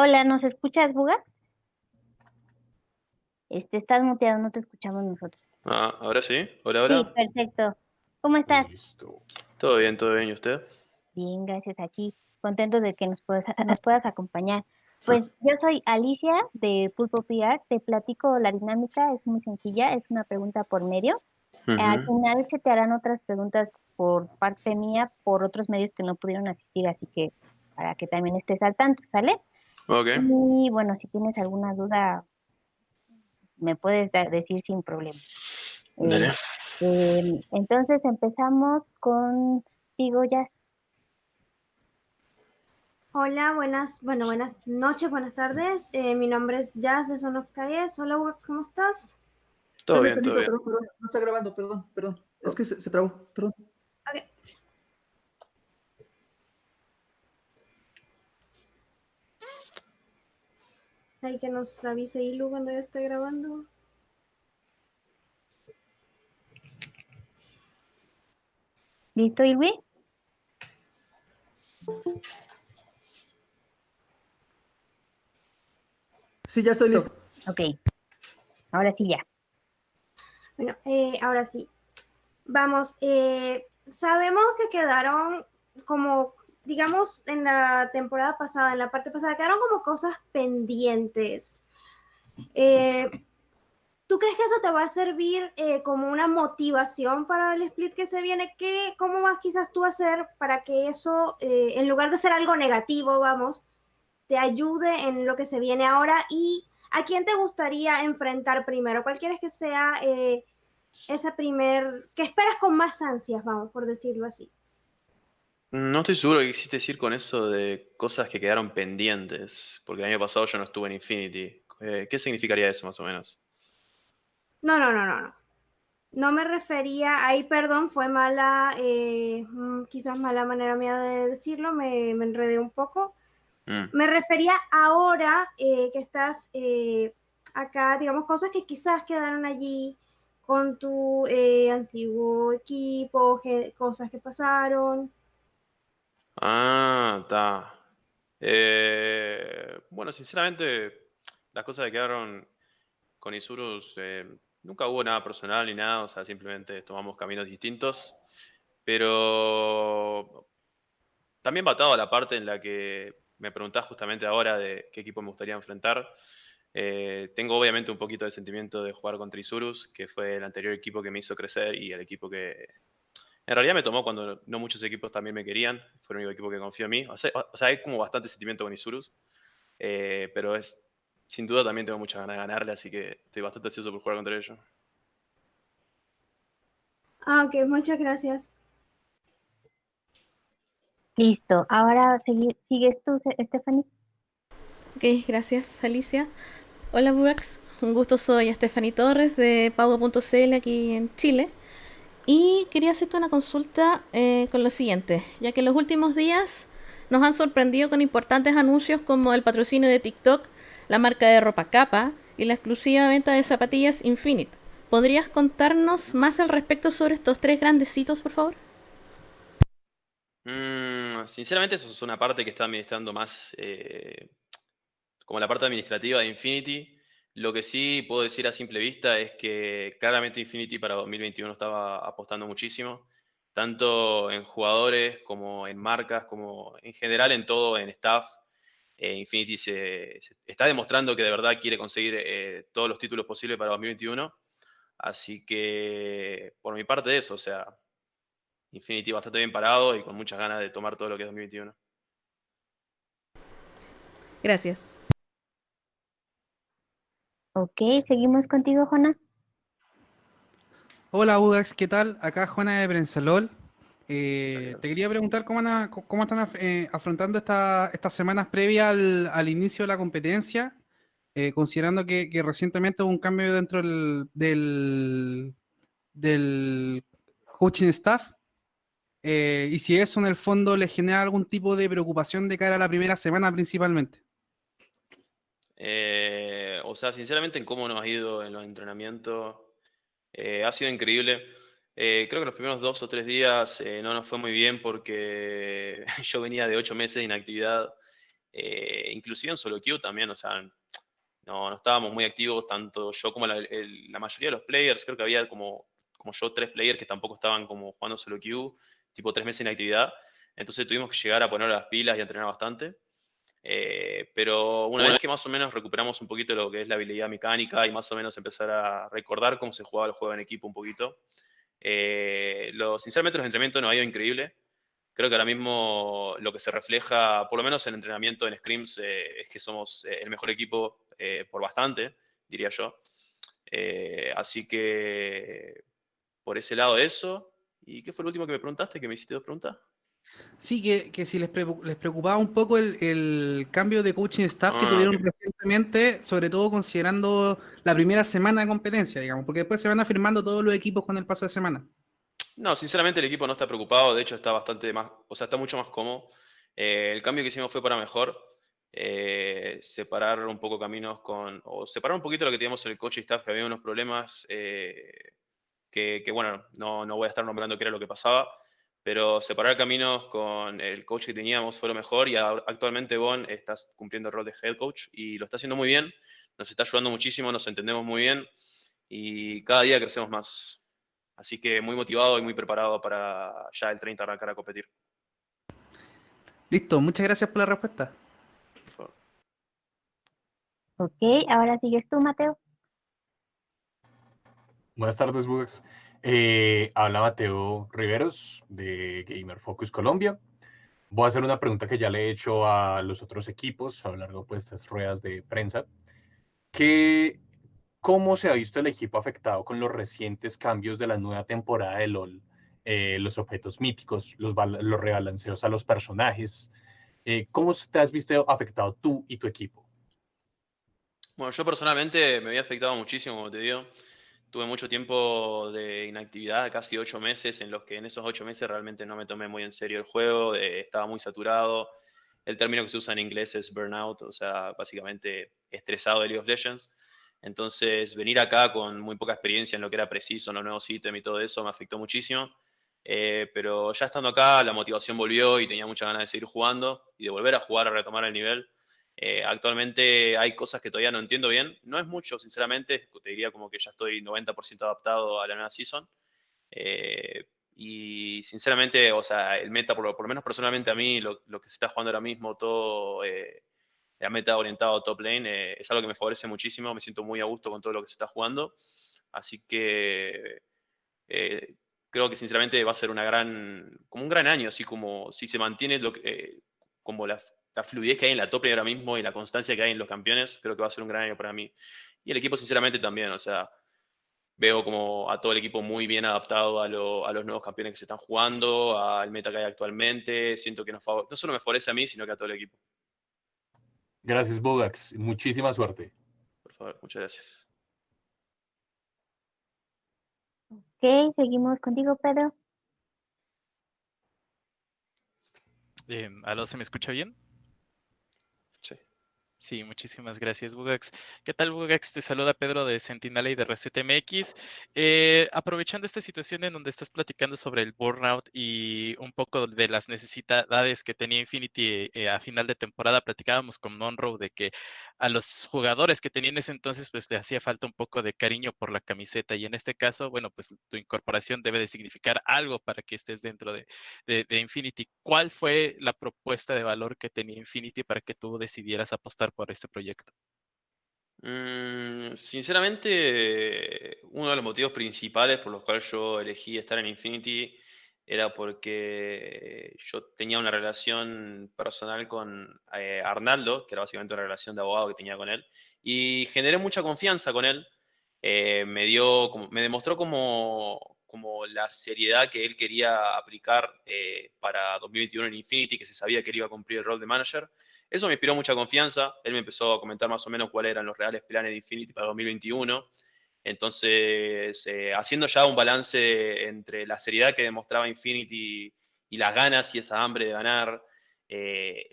Hola, ¿nos escuchas, Buga? Este, estás muteado, no te escuchamos nosotros. Ah, ahora sí. Hola, hola. Sí, perfecto. ¿Cómo estás? Listo. Todo bien, todo bien. ¿Y usted? Bien, gracias. Aquí, contento de que nos puedas, nos puedas acompañar. Pues yo soy Alicia de Pulpo PR. Te platico la dinámica, es muy sencilla, es una pregunta por medio. Al final se te harán otras preguntas por parte mía, por otros medios que no pudieron asistir, así que para que también estés al tanto, ¿sale? Ok. Y bueno, si tienes alguna duda, me puedes decir sin problema. Dale. Este, entonces empezamos contigo, Jazz. Hola, buenas, bueno, buenas noches, buenas tardes. Eh, mi nombre es Jazz de Son of KS. Hola, Wax, ¿cómo estás? Todo bien, todo bien. Perdón, perdón, no está grabando, perdón, perdón. Es que se, se trabó, perdón. Hay que nos avise Ilu cuando ya esté grabando. ¿Listo, Ilwi? Sí, ya estoy listo. Ok. Ahora sí ya. Bueno, eh, ahora sí. Vamos, eh, sabemos que quedaron como, digamos, en la temporada pasada, en la parte pasada, quedaron como cosas pendientes. Eh, ¿Tú crees que eso te va a servir eh, como una motivación para el split que se viene? ¿Qué, ¿Cómo vas quizás tú a hacer para que eso, eh, en lugar de ser algo negativo, vamos, te ayude en lo que se viene ahora? ¿Y a quién te gustaría enfrentar primero? ¿Cuál quieres que sea eh, ese primer, que esperas con más ansias, vamos, por decirlo así? No estoy seguro qué quisiste decir con eso de cosas que quedaron pendientes, porque el año pasado yo no estuve en Infinity. Eh, ¿Qué significaría eso más o menos? No, no, no, no, no. No me refería, ahí perdón, fue mala, eh, mm, quizás mala manera mía de decirlo, me, me enredé un poco. Mm. Me refería ahora eh, que estás eh, acá, digamos, cosas que quizás quedaron allí con tu antiguo equipo, que- cosas que pasaron. Ah, está. Eh, bueno, sinceramente, las cosas que quedaron con Isurus, eh, nunca hubo nada personal ni nada, o sea, simplemente tomamos caminos distintos. Pero también batado a la parte en la que me preguntás justamente ahora de qué equipo me gustaría enfrentar. Eh, tengo obviamente un poquito de sentimiento de jugar contra Isurus, que fue el anterior equipo que me hizo crecer y el equipo que en realidad me tomó cuando no muchos equipos también me querían. Fue el único equipo que confió en mí. O sea, o sea, hay como bastante sentimiento con Isurus, eh, pero es sin duda también tengo muchas ganas de ganarle, así que estoy bastante ansioso por jugar contra ellos. Ah, ok, muchas gracias. Listo. Ahora segui- sigues tú, Stephanie. Ok, gracias Alicia. Hola Bugax, un gusto, soy Stephanie Torres de Pago.cl aquí en Chile. Y quería hacerte una consulta eh, con lo siguiente, ya que en los últimos días nos han sorprendido con importantes anuncios como el patrocinio de TikTok, la marca de ropa Capa y la exclusiva venta de zapatillas Infinite. ¿Podrías contarnos más al respecto sobre estos tres grandes hitos, por favor? Mm, sinceramente, eso es una parte que está administrando más eh, como la parte administrativa de Infinity. Lo que sí puedo decir a simple vista es que claramente Infinity para 2021 estaba apostando muchísimo, tanto en jugadores como en marcas, como en general en todo, en staff. Eh, Infinity se, está demostrando que de verdad quiere conseguir eh, todos los títulos posibles para 2021. Así que, por mi parte, eso, o sea, Infinity bastante bien parado y con muchas ganas de tomar todo lo que es 2021. Gracias. Ok, seguimos contigo, Jona. Hola Udax, ¿qué tal? Acá Juana de Prensalol. Eh, te quería preguntar cómo, van a- cómo están af- eh, afrontando esta- estas semanas previas al, al inicio de la competencia, eh, considerando que, que recientemente hubo un cambio dentro del, del, del coaching staff, eh, y si eso en el fondo le genera algún tipo de preocupación de cara a la primera semana principalmente. Eh, o sea, sinceramente, en cómo nos ha ido en los entrenamientos, eh, ha sido increíble. Eh, creo que los primeros dos o tres días eh, no nos fue muy bien porque yo venía de ocho meses de inactividad eh, inclusive en solo queue también, o sea, no, no estábamos muy activos, tanto yo como la, la, mayoría de los players, creo que había como, como yo tres players que tampoco estaban como jugando solo queue, tipo tres meses en actividad, entonces tuvimos que llegar a poner las pilas y a entrenar bastante. Eh, pero una vez que más o menos recuperamos un poquito lo que es la habilidad mecánica y más o menos empezar a recordar cómo se jugaba el juego en equipo un poquito, eh, lo, sinceramente los entrenamientos nos ha ido increíble. Creo que ahora mismo lo que se refleja, por lo menos en entrenamiento en Scrims, eh, es que somos el mejor equipo por bastante, diría yo. así que por ese lado eso. ¿Y qué fue el último que me preguntaste? Que me hiciste dos preguntas. Sí, que, si les, preocupaba un poco el, cambio de coaching staff que ah, tuvieron recientemente, sobre todo considerando la primera semana de competencia, digamos, porque después se van afirmando todos los equipos con el paso de semana. No, sinceramente el equipo no está preocupado, de hecho está bastante más, o sea, está mucho más cómodo. Eh, el cambio que hicimos fue para mejor, eh, separar un poco caminos con, o separar un poquito lo que teníamos en el coaching staff, que había unos problemas eh, que, bueno, no, no voy a estar nombrando qué era lo que pasaba pero separar caminos con el coach que teníamos fue lo mejor y actualmente Bon está cumpliendo el rol de head coach y lo está haciendo muy bien, nos está ayudando muchísimo, nos entendemos muy bien y cada día crecemos más. Así que muy motivado y muy preparado para ya el 30 arrancar a competir. Listo, muchas gracias por la respuesta. Por favor. Ok, ahora sigues tú, Mateo. Buenas tardes, Bugs. Eh, habla Mateo Riveros de Gamer Focus Colombia. Voy a hacer una pregunta que ya le he hecho a los otros equipos a lo largo pues, de estas ruedas de prensa. Que, ¿Cómo se ha visto el equipo afectado con los recientes cambios de la nueva temporada de LOL? Eh, los objetos míticos, los, los rebalanceos a los personajes. Eh, ¿Cómo te has visto afectado tú y tu equipo? Bueno, yo personalmente me había afectado muchísimo, como te digo tuve mucho tiempo de inactividad, casi ocho meses, en los que en esos ocho meses realmente no me tomé muy en serio el juego, eh, estaba muy saturado. El término que se usa en inglés es burnout, o sea, básicamente estresado de League of Legends. Entonces, venir acá con muy poca experiencia en lo que era preciso, en los nuevos ítems y todo eso, me afectó muchísimo. Eh, pero ya estando acá, la motivación volvió y tenía mucha ganas de seguir jugando y de volver a jugar, a retomar el nivel. Eh, actualmente hay cosas que todavía no entiendo bien. No es mucho, sinceramente. Te diría como que ya estoy 90% adaptado a la nueva season. Eh, y sinceramente, o sea, el meta, por lo, menos personalmente a mí, lo, que se está jugando ahora mismo, todo eh, la meta orientado top lane, es algo que me favorece muchísimo. Me siento muy a gusto con todo lo que se está jugando. Así que creo que sinceramente va a ser una gran, como un gran año, así como si se mantiene lo que, como la, la fluidez que hay en la top ahora mismo y la constancia que hay en los campeones, creo que va a ser un gran año para mí. Y el equipo, sinceramente, también, o sea, veo como a todo el equipo muy bien adaptado a, los nuevos campeones que se están jugando, al meta que hay actualmente. Siento que no solo me favorece a mí, sino que a todo el equipo. Gracias, Bugax. Muchísima suerte. Por favor, muchas gracias. Ok, seguimos contigo, Pedro. Eh, ¿Aló, se me escucha bien? Sí, muchísimas gracias, Bugax. ¿Qué tal, Bugax? Te saluda Pedro de Sentinela y de ResetMX. Eh, aprovechando esta situación en donde estás platicando sobre el burnout y un poco de las necesidades que tenía Infinity eh, a final de temporada, platicábamos con Monroe de que a los jugadores que tenían ese entonces, pues le hacía falta un poco de cariño por la camiseta. Y en este caso, bueno, pues tu incorporación debe de significar algo para que estés dentro de, de Infinity. ¿Cuál fue la propuesta de valor que tenía Infinity para que tú decidieras apostar? Por este proyecto? Mm, sinceramente, uno de los motivos principales por los cuales yo elegí estar en Infinity era porque yo tenía una relación personal con eh, Arnaldo, que era básicamente una relación de abogado que tenía con él, y generé mucha confianza con él. Eh, me, dio, me demostró como, como la seriedad que él quería aplicar eh, para 2021 en Infinity, que se sabía que él iba a cumplir el rol de manager. Eso me inspiró mucha confianza. Él me empezó a comentar más o menos cuáles eran los reales planes de Infinity para 2021. Entonces, eh, haciendo ya un balance entre la seriedad que demostraba Infinity y las ganas y esa hambre de ganar, eh,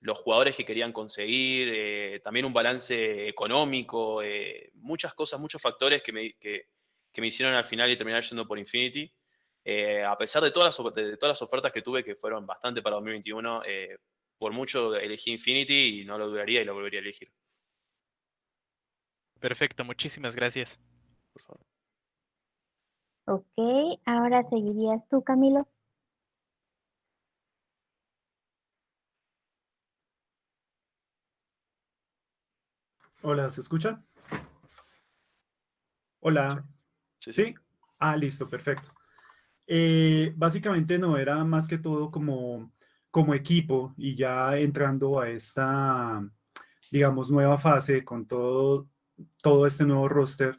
los jugadores que querían conseguir, eh, también un balance económico, muchas cosas, muchos factores que me, que, me, hicieron al final y terminar yendo por Infinity. a pesar de todas, las, de todas las ofertas que tuve, que fueron bastante para 2021, por mucho elegí Infinity y no lo duraría y lo volvería a elegir. Perfecto, muchísimas gracias. Por favor. Ok, ahora seguirías tú, Camilo. Hola, ¿se escucha? Hola. Sí, ¿Sí? Ah, listo, perfecto. Eh, básicamente no era más que todo como, como equipo y ya entrando a esta, digamos, nueva fase con todo, todo este nuevo roster,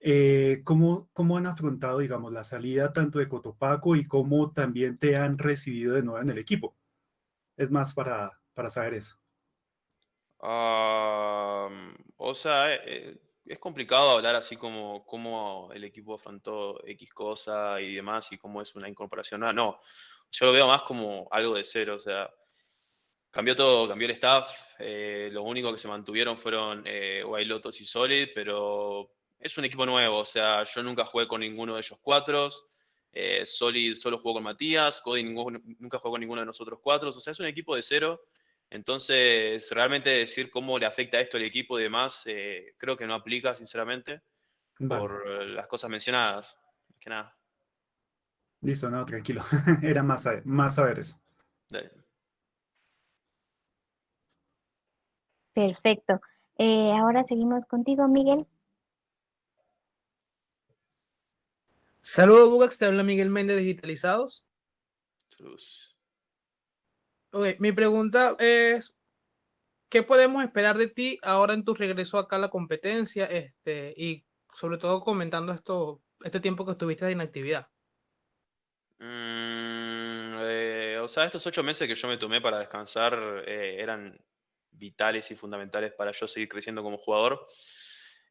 eh, ¿cómo, ¿cómo han afrontado, digamos, la salida tanto de Cotopaco y cómo también te han recibido de nuevo en el equipo? Es más para, para saber eso. Am, o sea, eh, es complicado hablar así como cómo el equipo afrontó X cosa y demás y cómo es una incorporación. No, no, yo lo veo más como algo de cero, o sea, cambió todo, cambió el staff, eh, lo único que se mantuvieron fueron eh, y Solid, pero es un equipo nuevo, o sea, yo nunca jugué con ninguno de ellos cuatro, eh, Solid solo jugó con Matías, Cody nunca jugó con ninguno de nosotros cuatro, o sea, es un equipo de cero. Entonces, realmente decir cómo le afecta esto al equipo y demás, eh, creo que no aplica, sinceramente, Vale, por las cosas mencionadas. Más que nada. Listo, no, tranquilo. Era más, saber- más saber eso. Perfecto. Eh, ahora seguimos contigo, Miguel. Saludos, Bugax, te habla Miguel Méndez Digitalizados. Saludos. Ok, mi pregunta es, ¿qué podemos esperar de ti ahora en tu regreso acá a la competencia? Este, y sobre todo comentando esto, este tiempo que estuviste de inactividad. O sea, estos ocho meses que yo me tomé para descansar eh, eran vitales y fundamentales para yo seguir creciendo como jugador.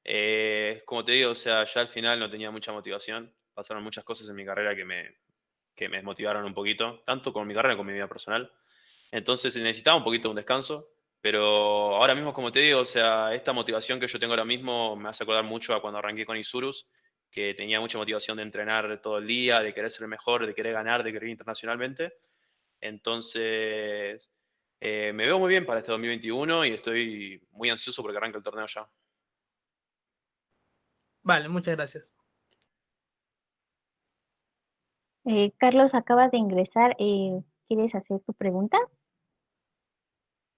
Eh, como te digo, o sea, ya al final no tenía mucha motivación. Pasaron muchas cosas en mi carrera que me, que me desmotivaron un poquito, tanto con mi carrera como con mi vida personal. Entonces necesitaba un poquito de un descanso, pero ahora mismo, como te digo, o sea, esta motivación que yo tengo ahora mismo me hace acordar mucho a cuando arranqué con Isurus, que tenía mucha motivación de entrenar todo el día, de querer ser mejor, de querer ganar, de querer ir internacionalmente. Entonces, eh, me veo muy bien para este 2021 y estoy muy ansioso porque arranque el torneo ya. Vale, muchas gracias. Eh, Carlos, acabas de ingresar. eh, ¿quieres hacer tu pregunta?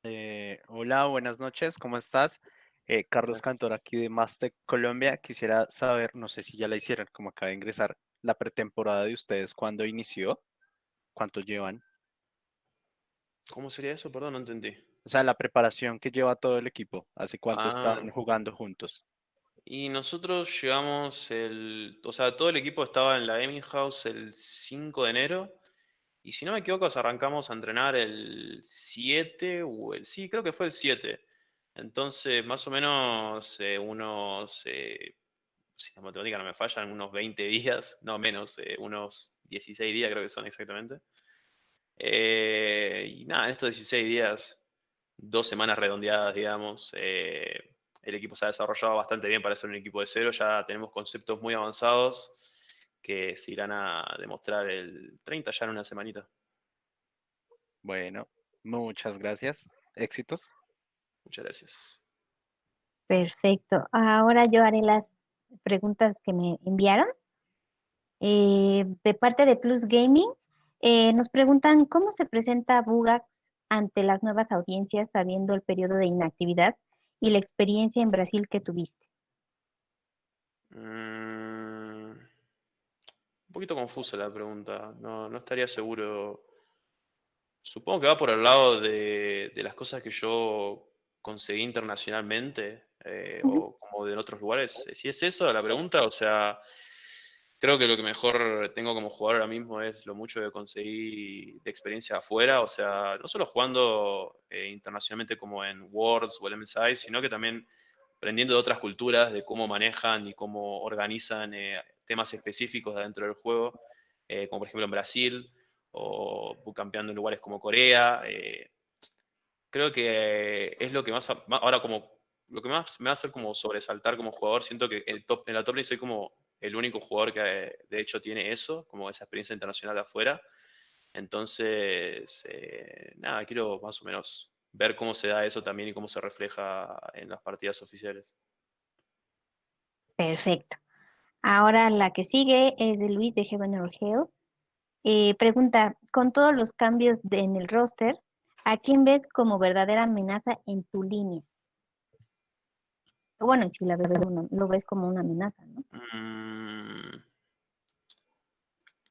Eh, hola, buenas noches, ¿cómo estás? Eh, Carlos. Cantor aquí de Mastec Colombia. Quisiera saber, no sé si ya la hicieron, como acaba de ingresar, la pretemporada de ustedes, ¿cuándo inició? ¿Cuánto llevan? ¿Cómo sería eso? Perdón, no entendí. O sea, la preparación que lleva todo el equipo, ¿hace cuánto Ah. están jugando juntos? Y nosotros llegamos el, o sea, todo el equipo estaba en la Gaming House el 5 de enero. Y si no me equivoco, arrancamos a entrenar el 7 o el, sí, creo que fue el 7. Entonces, más o menos eh, unos, eh, si la matemática no me fallan, unos 20 días, no menos, eh, unos 16 días creo que son exactamente. Eh, y nada, en estos 16 días, dos semanas redondeadas, digamos, eh, el equipo se ha desarrollado bastante bien para ser un equipo de cero. Ya tenemos conceptos muy avanzados que se irán a demostrar el 30 ya en una semanita. Bueno, muchas gracias. Éxitos. Muchas gracias. Perfecto. Ahora yo haré las preguntas que me enviaron. Eh, de parte de Plus Gaming, eh, nos preguntan cómo se presenta Bugax ante las nuevas audiencias sabiendo el periodo de inactividad y la experiencia en Brasil que tuviste. Mm, un poquito confusa la pregunta. No, no estaría seguro. Supongo que va por el lado de, de las cosas que yo conseguí internacionalmente eh, o como de en otros lugares. Si es eso la pregunta, o sea, creo que lo que mejor tengo como jugador ahora mismo es lo mucho que conseguí de experiencia afuera, o sea, no solo jugando eh, internacionalmente como en Worlds o el MSI, sino que también aprendiendo de otras culturas, de cómo manejan y cómo organizan eh, temas específicos dentro del juego, eh, como por ejemplo en Brasil, o campeando en lugares como Corea. eh, creo que es lo que más, ahora como, lo que más me hacer como sobresaltar como jugador, siento que el top, en la top soy como el único jugador que de hecho tiene eso, como esa experiencia internacional de afuera. Entonces, eh, nada, quiero más o menos ver cómo se da eso también y cómo se refleja en las partidas oficiales. Perfecto. Ahora la que sigue es de Luis de Heaven or Hell. Eh, pregunta, con todos los cambios en el roster, ¿a quién ves como verdadera amenaza en tu línea? Bueno, si la ves lo ves como una amenaza, ¿no? Mm,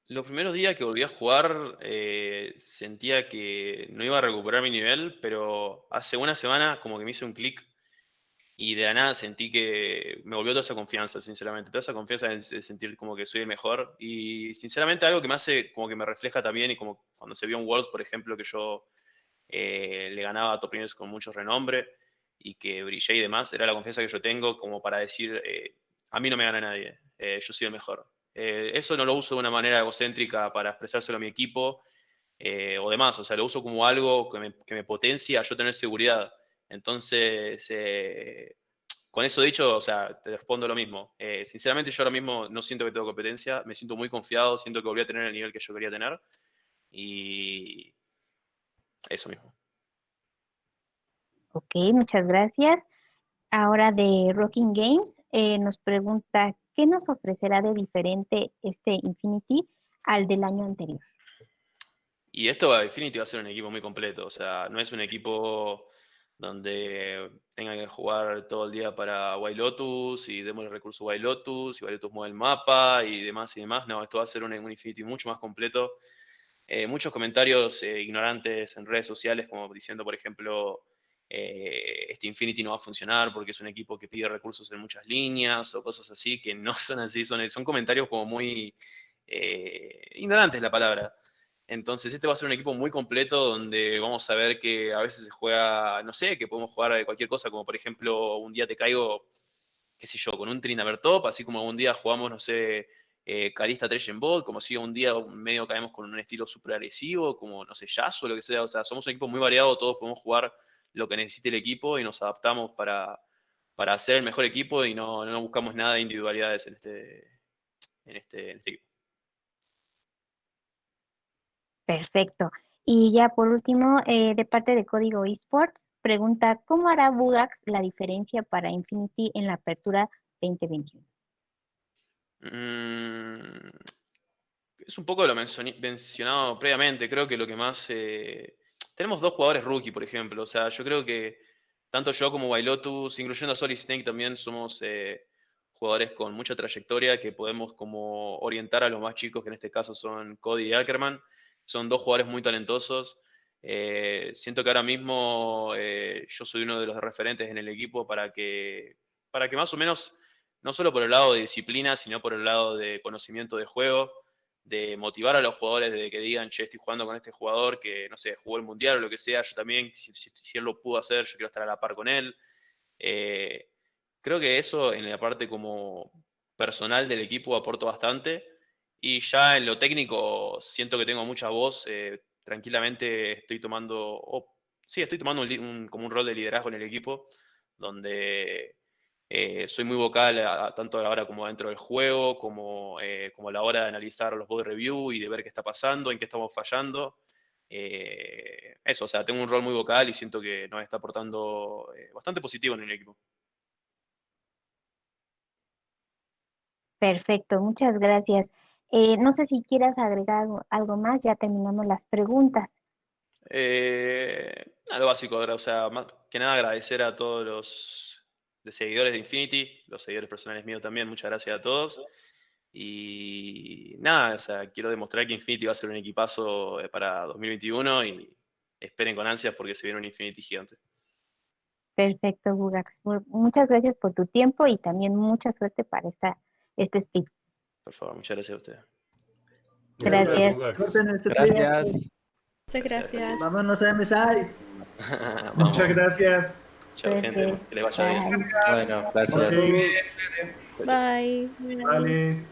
Los primeros días que volví a jugar eh, sentía que no iba a recuperar mi nivel, pero hace una semana como que me hice un clic y de la nada sentí que me volvió toda esa confianza, sinceramente, toda esa confianza de, sentir como que soy el mejor y sinceramente algo que me hace como que me refleja también y como cuando se vio en Worlds, por ejemplo, que yo eh, le ganaba a top con mucho renombre y que brillé y demás, era la confianza que yo tengo como para decir, eh, a mí no me gana nadie, eh, yo soy el mejor. Eh, eso no lo uso de una manera egocéntrica para expresárselo a mi equipo eh, o demás, o sea, lo uso como algo que me, que me potencia a yo tener seguridad. Entonces, eh, con eso dicho, o sea, te respondo lo mismo. Eh, sinceramente, yo ahora mismo no siento que tengo competencia, me siento muy confiado, siento que volví a tener el nivel que yo quería tener y eso mismo. Ok, muchas gracias. Ahora de Rocking Games eh, nos pregunta, ¿qué nos ofrecerá de diferente este Infinity al del año anterior? Y esto Infinity va a ser un equipo muy completo, o sea, no es un equipo donde tengan que jugar todo el día para White Lotus y demos el recurso White Lotus y White Lotus mueve el mapa y demás y demás. No, esto va a ser un, un Infinity mucho más completo. Eh, muchos comentarios eh, ignorantes en redes sociales, como diciendo, por ejemplo, eh, este Infinity no va a funcionar porque es un equipo que pide recursos en muchas líneas o cosas así, que no son así, son, son comentarios como muy eh, ignorantes la palabra. Entonces, este va a ser un equipo muy completo donde vamos a ver que a veces se juega, no sé, que podemos jugar cualquier cosa, como por ejemplo, un día te caigo, qué sé yo, con un Trinaver top, así como un día jugamos, no sé, eh, Calista Trash en bot, como si un día medio caemos con un estilo súper agresivo, como, no sé, Jazz lo que sea. O sea, somos un equipo muy variado, todos podemos jugar lo que necesite el equipo y nos adaptamos para, para hacer el mejor equipo y no, no buscamos nada de individualidades en este, en este, en este equipo. Perfecto. Y ya por último, eh, de parte de Código Esports, pregunta, ¿cómo hará Bugax la diferencia para Infinity en la apertura 2021? Mm, es un poco lo mencionado previamente. Creo que lo que más. eh, tenemos dos jugadores rookie, por ejemplo. O sea, yo creo que tanto yo como Wailotus, incluyendo a Solid Snake, también somos eh, jugadores con mucha trayectoria que podemos como orientar a los más chicos, que en este caso son Cody y Ackerman. Son dos jugadores muy talentosos. Eh, siento que ahora mismo eh, yo soy uno de los referentes en el equipo para que, para que más o menos no solo por el lado de disciplina, sino por el lado de conocimiento de juego, de motivar a los jugadores de que digan, che, estoy jugando con este jugador que, no sé, jugó el mundial o lo que sea, yo también, si, si- él lo pudo hacer, yo quiero estar a la par con él. Eh, creo que eso en la parte como personal del equipo aporto bastante. Y ya en lo técnico siento que tengo mucha voz. eh, tranquilamente estoy tomando, sí, estoy tomando como un rol de liderazgo en el equipo, donde eh, soy muy vocal a- a- tanto a la hora como dentro del juego, como, eh, como a la hora de analizar los bot review y de ver qué está pasando, en qué estamos fallando. Eh, eso, o sea, tengo un rol muy vocal y siento que nos está aportando bastante positivo en el equipo. Perfecto, muchas gracias. No sé si quieras agregar algo, más, ya terminamos las preguntas. Eh, lo básico, o sea, más que nada agradecer a todos los de seguidores de Infinity, los seguidores personales míos también, muchas gracias a todos. Y nada, o sea, quiero demostrar que Infinity va a ser un equipazo eh, para 2021 y esperen con ansias porque se viene un Infinity gigante. Perfecto, Bugax. Mu- Muchas gracias por tu tiempo y también mucha suerte para esta, este speed. Por favor, muchas gracias a ustedes. Gracias. Suerte en este. Gracias. Muchas gracias. Vámonos a MSI. Vamos. Muchas gracias. Chao, gente. Que les vaya bien. Bye. Bueno, gracias. Ok, Bye. vale.